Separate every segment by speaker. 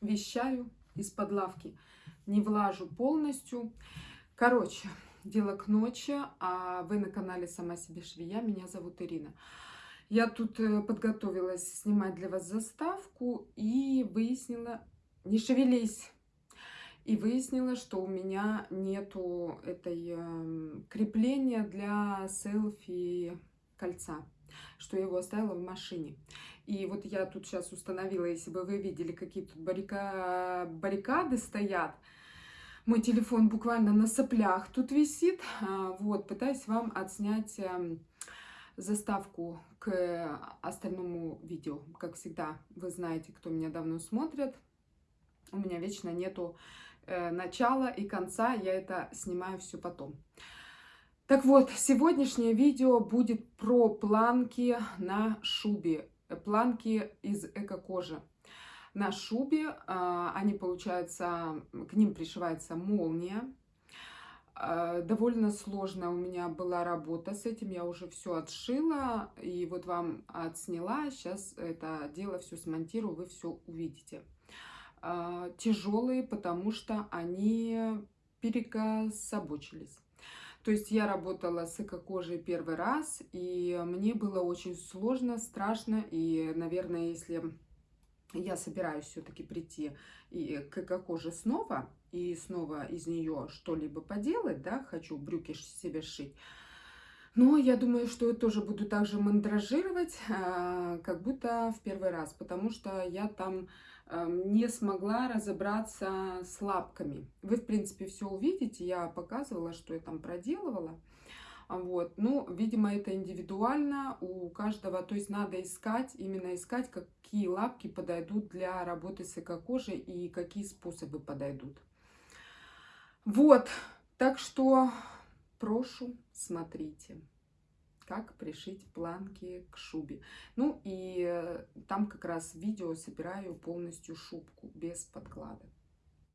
Speaker 1: вещаю из-под лавки. Не влажу полностью. Короче, дело к ночи, а вы на канале Сама себе швея. Меня зовут Ирина. Я тут э, подготовилась снимать для вас заставку и выяснила... Не шевелись! И выяснила, что у меня нету этой э, крепления для селфи кольца что я его оставила в машине. И вот я тут сейчас установила, если бы вы видели, какие тут баррика... баррикады стоят, мой телефон буквально на соплях тут висит. А, вот, пытаюсь вам отснять эм, заставку к остальному видео. Как всегда, вы знаете, кто меня давно смотрит. У меня вечно нету э, начала и конца, я это снимаю все потом. Так вот, сегодняшнее видео будет про планки на шубе, планки из эко-кожи. На шубе а, они, получается, к ним пришивается молния. А, довольно сложно у меня была работа с этим, я уже все отшила, и вот вам отсняла, сейчас это дело все смонтирую, вы все увидите. А, тяжелые, потому что они перекособочились. То есть я работала с эко-кожей первый раз, и мне было очень сложно, страшно, и, наверное, если я собираюсь все-таки прийти и к эко-коже снова, и снова из нее что-либо поделать, да, хочу брюки себе сшить, но я думаю, что я тоже буду также мандражировать, а, как будто в первый раз, потому что я там не смогла разобраться с лапками. Вы, в принципе, все увидите. Я показывала, что я там проделывала. Вот. Ну, видимо, это индивидуально у каждого. То есть надо искать, именно искать, какие лапки подойдут для работы с эко-кожей и какие способы подойдут. Вот. Так что прошу, смотрите как пришить планки к шубе. Ну и э, там как раз видео собираю полностью шубку без подкладок.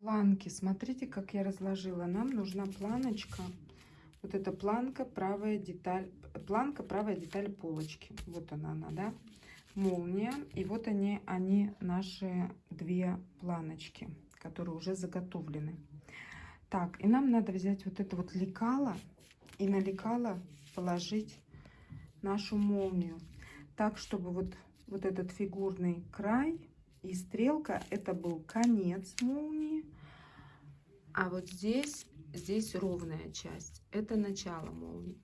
Speaker 1: Планки, смотрите, как я разложила. Нам нужна планочка. Вот эта планка, правая деталь, планка, правая деталь полочки. Вот она, она, да? Молния. И вот они, они наши две планочки, которые уже заготовлены. Так, и нам надо взять вот это вот лекало и на лекало положить нашу молнию. Так, чтобы вот, вот этот фигурный край и стрелка, это был конец молнии. А вот здесь, здесь ровная часть. Это начало молнии.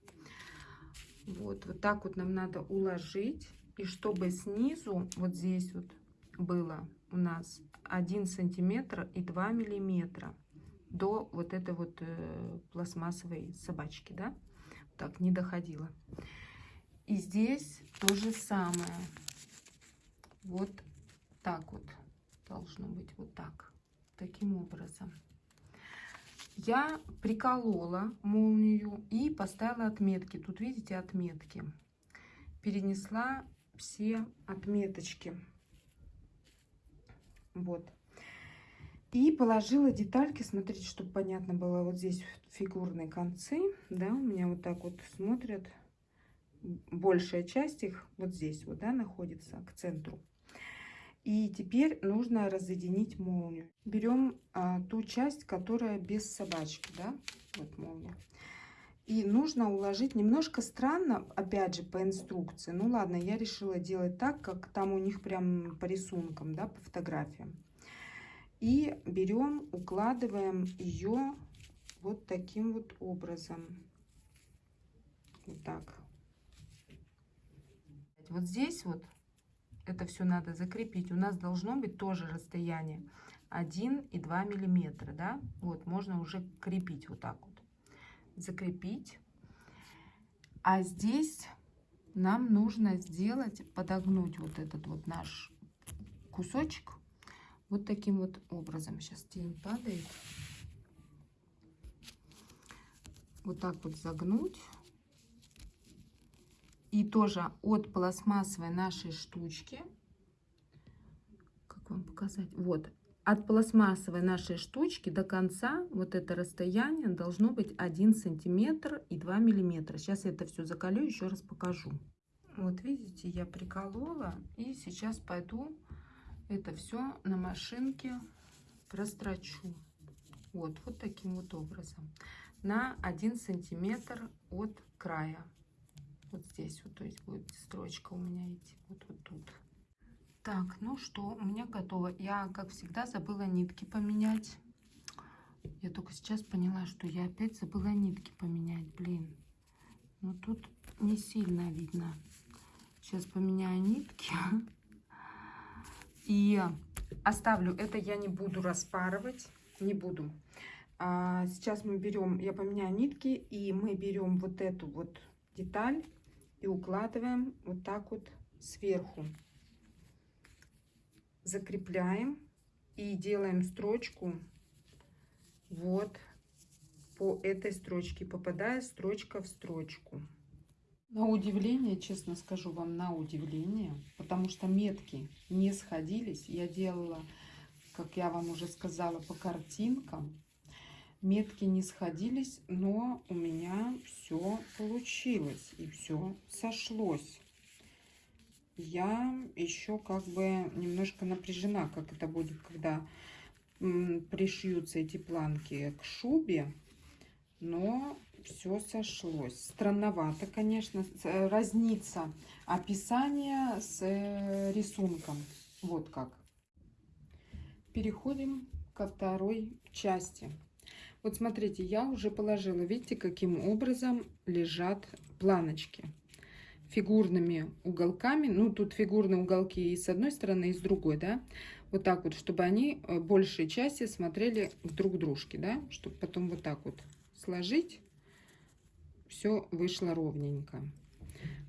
Speaker 1: Вот, вот так вот нам надо уложить. И чтобы снизу, вот здесь вот было у нас 1 сантиметр и 2 миллиметра до вот этой вот э, пластмассовой собачки, да? Так, не доходило. И здесь то же самое. Вот так вот должно быть, вот так, таким образом. Я приколола молнию и поставила отметки. Тут видите отметки. Перенесла все отметочки. Вот. И положила детальки, смотрите, чтобы понятно было, вот здесь фигурные концы, да, у меня вот так вот смотрят большая часть их вот здесь вот, да, находится к центру. И теперь нужно разъединить молнию. Берем а, ту часть, которая без собачки, да, вот молния. И нужно уложить немножко странно, опять же, по инструкции. Ну ладно, я решила делать так, как там у них прям по рисункам, да, по фотографиям. И берем, укладываем ее вот таким вот образом. Вот так вот здесь вот это все надо закрепить. У нас должно быть тоже расстояние 1 и 2 миллиметра, да? Вот, можно уже крепить вот так вот. Закрепить. А здесь нам нужно сделать, подогнуть вот этот вот наш кусочек вот таким вот образом. Сейчас тень падает. Вот так вот загнуть. И тоже от пластмассовой нашей штучки, как вам показать, вот, от пластмассовой нашей штучки до конца вот это расстояние должно быть 1 сантиметр и 2 миллиметра. Сейчас я это все закалю, еще раз покажу. Вот видите, я приколола и сейчас пойду это все на машинке прострочу. Вот, вот таким вот образом. На 1 сантиметр от края. Вот здесь вот, то есть будет строчка у меня идти. Вот, вот тут. Так, ну что, у меня готово. Я, как всегда, забыла нитки поменять. Я только сейчас поняла, что я опять забыла нитки поменять. Блин, ну тут не сильно видно. Сейчас поменяю нитки. И оставлю, это я не буду распарывать, не буду. А сейчас мы берем, я поменяю нитки, и мы берем вот эту вот деталь и укладываем вот так вот сверху. Закрепляем и делаем строчку вот по этой строчке, попадая строчка в строчку. На удивление, честно скажу вам, на удивление, потому что метки не сходились. Я делала, как я вам уже сказала, по картинкам. Метки не сходились, но у меня все получилось и все сошлось. Я еще как бы немножко напряжена, как это будет, когда пришьются эти планки к шубе. Но все сошлось. Странновато, конечно, э, разнится описание с э, рисунком. Вот как. Переходим ко второй части. Вот смотрите, я уже положила, видите, каким образом лежат планочки фигурными уголками. Ну, тут фигурные уголки и с одной стороны, и с другой, да. Вот так вот, чтобы они э, большей части смотрели друг к дружке, да. Чтобы потом вот так вот сложить все вышло ровненько.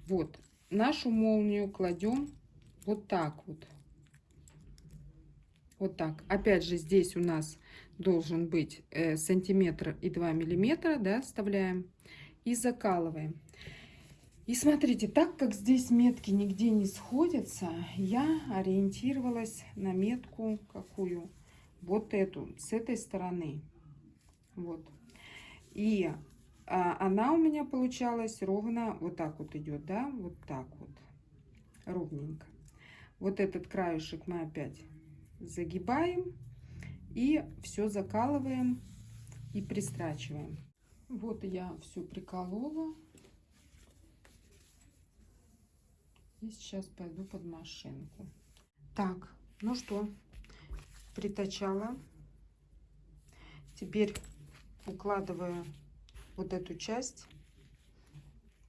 Speaker 1: Вот, нашу молнию кладем вот так вот. Вот так. Опять же, здесь у нас должен быть э, сантиметр и 2 миллиметра, да, вставляем и закалываем. И смотрите, так как здесь метки нигде не сходятся, я ориентировалась на метку какую? Вот эту, с этой стороны. Вот. И а она у меня получалась ровно вот так вот идет, да, вот так вот, ровненько. Вот этот краешек мы опять загибаем и все закалываем и пристрачиваем. Вот я все приколола. И сейчас пойду под машинку. Так, ну что, притачала. Теперь укладываю вот эту часть.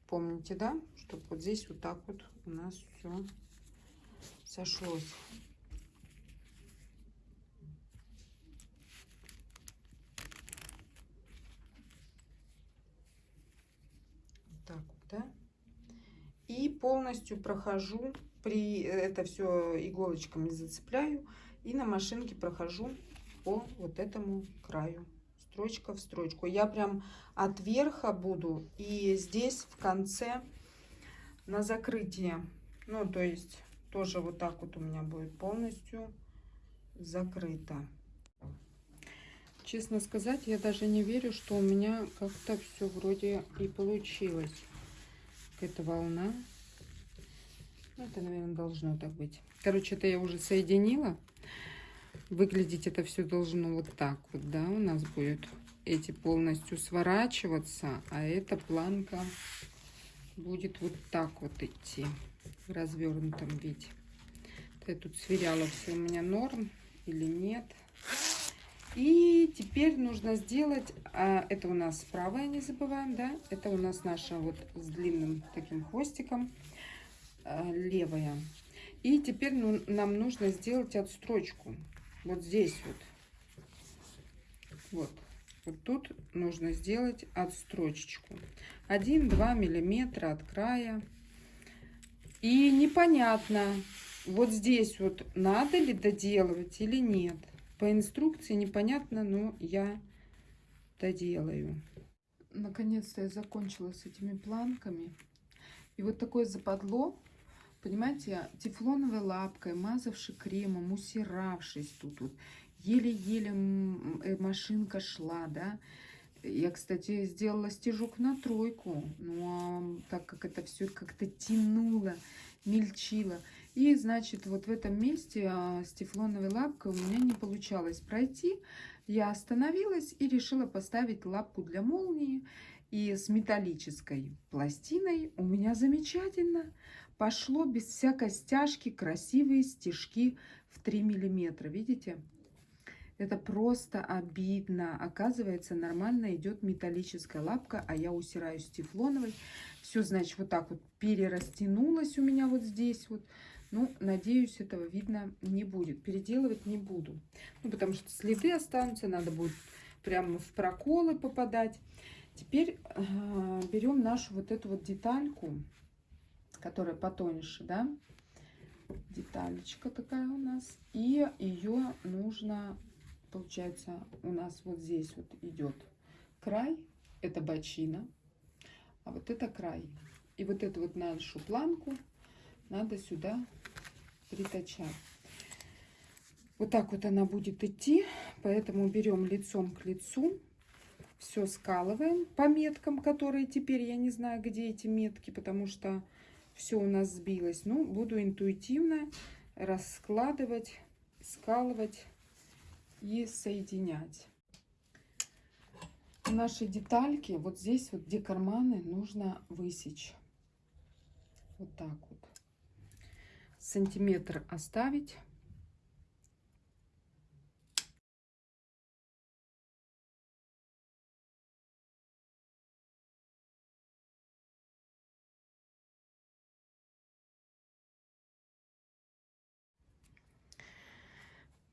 Speaker 1: Помните, да? Чтобы вот здесь вот так вот у нас все сошлось. Вот так вот, да? И полностью прохожу, при это все иголочками зацепляю и на машинке прохожу по вот этому краю строчка в строчку. Я прям от верха буду и здесь в конце на закрытие. Ну, то есть тоже вот так вот у меня будет полностью закрыто. Честно сказать, я даже не верю, что у меня как-то все вроде и получилось. Эта волна. Ну, это, наверное, должно так быть. Короче, это я уже соединила. Выглядеть это все должно вот так вот, да, у нас будет эти полностью сворачиваться, а эта планка будет вот так вот идти в развернутом виде. Я тут сверяла все у меня норм или нет. И теперь нужно сделать, а, это у нас правая, не забываем, да, это у нас наша вот с длинным таким хвостиком левая. И теперь ну, нам нужно сделать отстрочку вот здесь вот. Вот. Вот тут нужно сделать отстрочечку. 1-2 миллиметра от края. И непонятно, вот здесь вот надо ли доделывать или нет. По инструкции непонятно, но я доделаю. Наконец-то я закончила с этими планками. И вот такое западло Понимаете, тефлоновой лапкой, мазавший кремом, усиравшись тут вот, еле-еле э, машинка шла, да. Я, кстати, сделала стежок на тройку, но так как это все как-то тянуло, мельчило. И, значит, вот в этом месте а, с тефлоновой лапкой у меня не получалось пройти. Я остановилась и решила поставить лапку для молнии. И с металлической пластиной у меня замечательно пошло без всякой стяжки красивые стежки в 3 миллиметра. Видите? Это просто обидно. Оказывается, нормально идет металлическая лапка, а я усираюсь тефлоновой. Все, значит, вот так вот перерастянулось у меня вот здесь вот. Ну, надеюсь, этого видно не будет. Переделывать не буду. Ну, потому что следы останутся, надо будет прямо в проколы попадать. Теперь э, берем нашу вот эту вот детальку, которая потоньше, да, деталечка такая у нас. И ее нужно, получается, у нас вот здесь вот идет край, это бочина, а вот это край. И вот эту вот нашу планку надо сюда притачать. Вот так вот она будет идти, поэтому берем лицом к лицу все скалываем по меткам, которые теперь, я не знаю, где эти метки, потому что все у нас сбилось. Ну, буду интуитивно раскладывать, скалывать и соединять. Наши детальки, вот здесь вот, где карманы, нужно высечь. Вот так вот. Сантиметр оставить.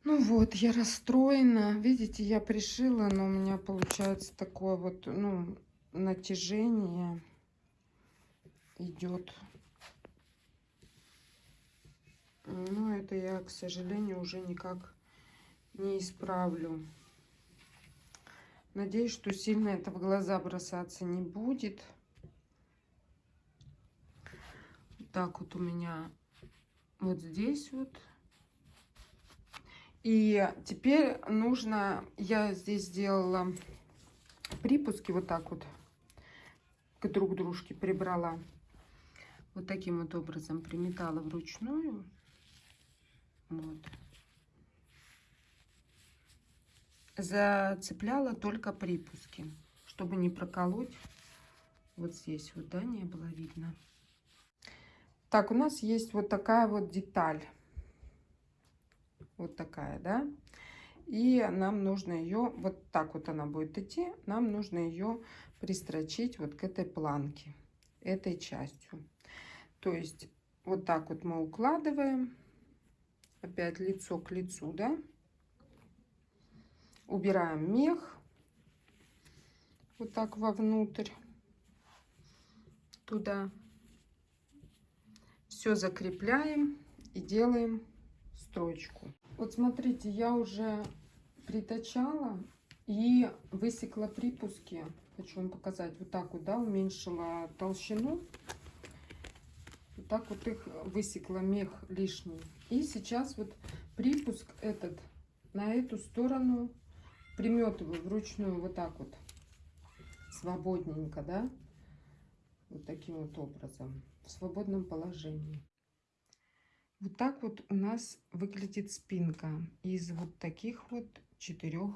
Speaker 1: Ну вот, я расстроена. Видите, я пришила, но у меня получается такое вот, ну, натяжение идет. Но это я, к сожалению, уже никак не исправлю. Надеюсь, что сильно это в глаза бросаться не будет. так вот у меня вот здесь вот и теперь нужно, я здесь сделала припуски вот так вот к друг дружке прибрала. Вот таким вот образом приметала вручную. Вот. Зацепляла только припуски, чтобы не проколоть. Вот здесь вот, да, не было видно. Так, у нас есть вот такая вот деталь вот такая, да. И нам нужно ее, вот так вот она будет идти, нам нужно ее пристрочить вот к этой планке, этой частью. То есть вот так вот мы укладываем, опять лицо к лицу, да. Убираем мех, вот так вовнутрь, туда. Все закрепляем и делаем строчку. Вот смотрите, я уже притачала и высекла припуски. Хочу вам показать. Вот так вот, да, уменьшила толщину. Вот так вот их высекла мех лишний. И сейчас вот припуск этот на эту сторону приметываю вручную вот так вот. Свободненько, да. Вот таким вот образом. В свободном положении. Вот так вот у нас выглядит спинка из вот таких вот четырех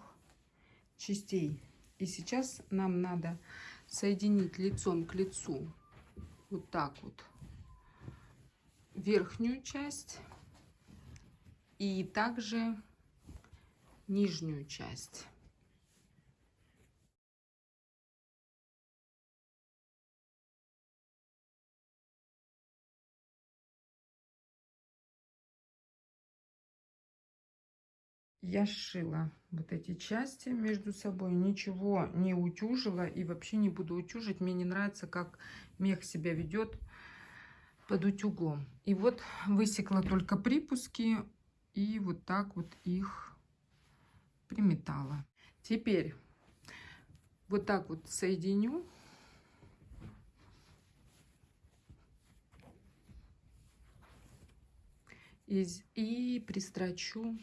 Speaker 1: частей. И сейчас нам надо соединить лицом к лицу вот так вот верхнюю часть и также нижнюю часть. Я сшила вот эти части между собой, ничего не утюжила и вообще не буду утюжить. Мне не нравится, как мех себя ведет под утюгом. И вот высекла только припуски и вот так вот их приметала. Теперь вот так вот соединю. И, пристрочу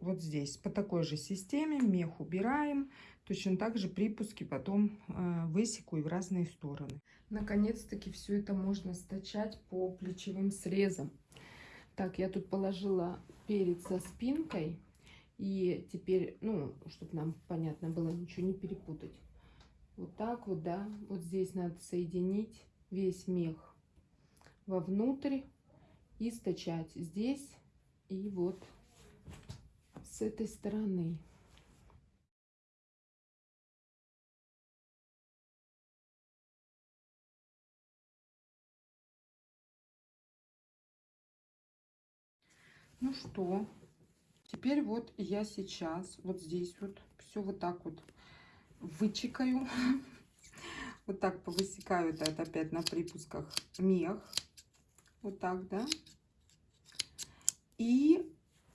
Speaker 1: вот здесь. По такой же системе мех убираем. Точно так же припуски потом э, высеку и в разные стороны. Наконец-таки все это можно стачать по плечевым срезам. Так, я тут положила перед со спинкой. И теперь, ну, чтобы нам понятно было, ничего не перепутать. Вот так вот, да. Вот здесь надо соединить весь мех вовнутрь и стачать здесь и вот с этой стороны. Ну что, теперь вот я сейчас вот здесь вот все вот так вот вычекаю. Вот так повысекаю это опять на припусках мех. Вот так, да. И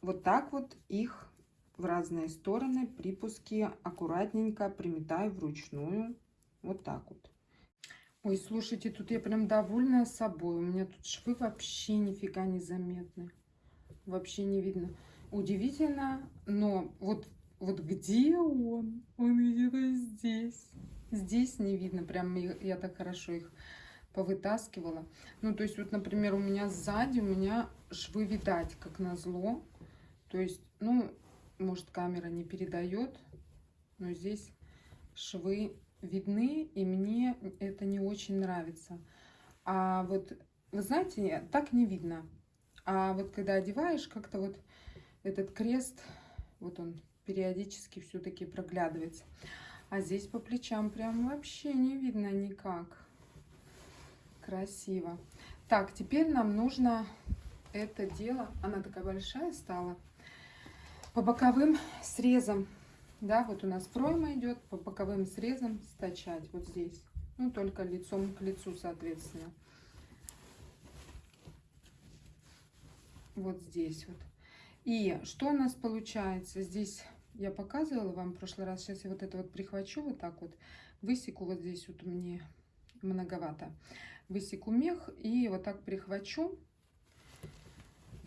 Speaker 1: вот так вот их в разные стороны припуски аккуратненько приметаю вручную. Вот так вот. Ой, слушайте, тут я прям довольна собой. У меня тут швы вообще нифига не заметны. Вообще не видно. Удивительно, но вот, вот где он? Он где-то здесь. Здесь не видно. Прям я, так хорошо их повытаскивала. Ну, то есть, вот, например, у меня сзади, у меня швы видать, как назло. То есть, ну, может, камера не передает, но здесь швы видны, и мне это не очень нравится. А вот, вы знаете, так не видно. А вот когда одеваешь, как-то вот этот крест, вот он периодически все-таки проглядывается. А здесь по плечам прям вообще не видно никак. Красиво. Так, теперь нам нужно это дело, она такая большая стала, по боковым срезам. Да, вот у нас пройма идет, по боковым срезам стачать вот здесь. Ну, только лицом к лицу, соответственно. Вот здесь вот. И что у нас получается? Здесь я показывала вам в прошлый раз. Сейчас я вот это вот прихвачу вот так вот. Высеку вот здесь вот мне многовато. Высеку мех и вот так прихвачу.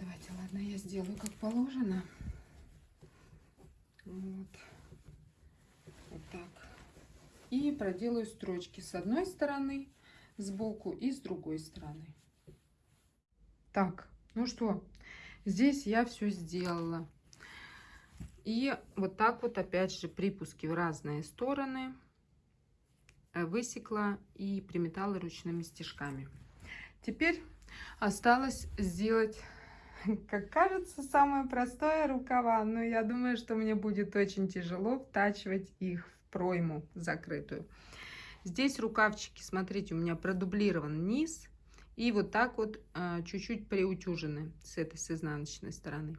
Speaker 1: Давайте, ладно, я сделаю как положено. Вот. Вот так. И проделаю строчки с одной стороны, сбоку и с другой стороны. Так, ну что, здесь я все сделала. И вот так вот опять же припуски в разные стороны э, высекла и приметала ручными стежками. Теперь осталось сделать, как кажется, самое простое рукава. Но я думаю, что мне будет очень тяжело втачивать их в пройму закрытую. Здесь рукавчики, смотрите, у меня продублирован низ. И вот так вот э, чуть-чуть приутюжены с этой, с изнаночной стороны.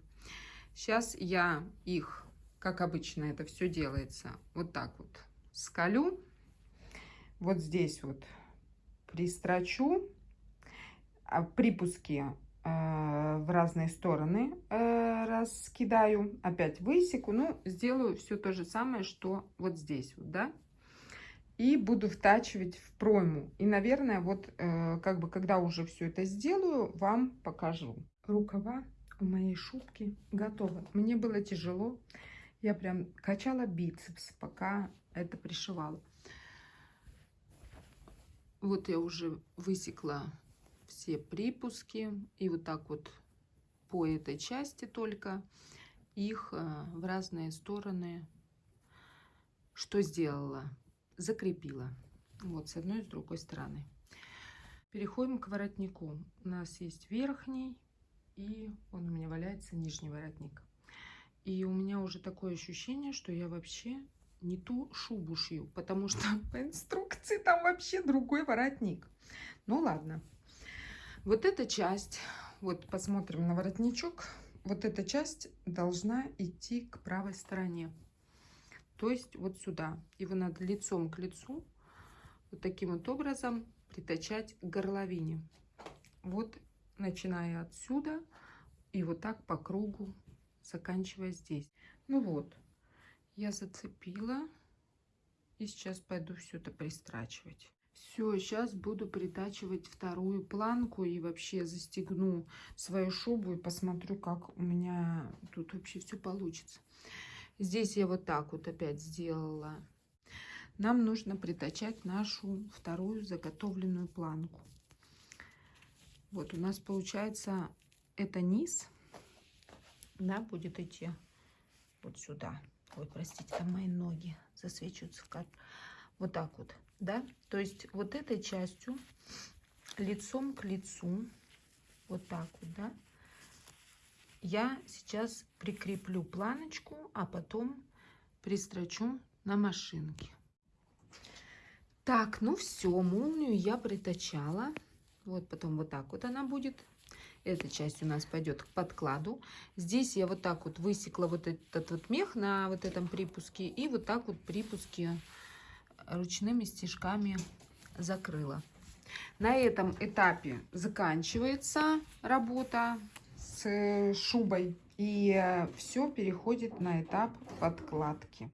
Speaker 1: Сейчас я их, как обычно это все делается, вот так вот скалю. Вот здесь вот пристрочу. А припуски э, в разные стороны э, раскидаю. Опять высеку. Ну, сделаю все то же самое, что вот здесь вот, да. И буду втачивать в пройму. И, наверное, вот э, как бы, когда уже все это сделаю, вам покажу. Рукава у моей шубки готово. Мне было тяжело. Я прям качала бицепс, пока это пришивала. Вот я уже высекла все припуски. И вот так вот по этой части только их э, в разные стороны что сделала? Закрепила. Вот с одной и с другой стороны. Переходим к воротнику. У нас есть верхний и он у меня валяется нижний воротник. И у меня уже такое ощущение, что я вообще не ту шубу шью, потому что по инструкции там вообще другой воротник. Ну ладно. Вот эта часть, вот посмотрим на воротничок, вот эта часть должна идти к правой стороне. То есть вот сюда. Его надо лицом к лицу вот таким вот образом притачать к горловине. Вот начиная отсюда и вот так по кругу, заканчивая здесь. Ну вот, я зацепила и сейчас пойду все это пристрачивать. Все, сейчас буду притачивать вторую планку и вообще застегну свою шубу и посмотрю, как у меня тут вообще все получится. Здесь я вот так вот опять сделала. Нам нужно притачать нашу вторую заготовленную планку. Вот у нас получается это низ, да, будет идти вот сюда. Ой, простите, там мои ноги засвечиваются. Вот так вот, да. То есть вот этой частью лицом к лицу, вот так вот, да, я сейчас прикреплю планочку, а потом пристрочу на машинке. Так, ну все, молнию я притачала. Вот потом вот так вот она будет. Эта часть у нас пойдет к подкладу. Здесь я вот так вот высекла вот этот вот мех на вот этом припуске. И вот так вот припуски ручными стежками закрыла. На этом этапе заканчивается работа с шубой. И все переходит на этап подкладки.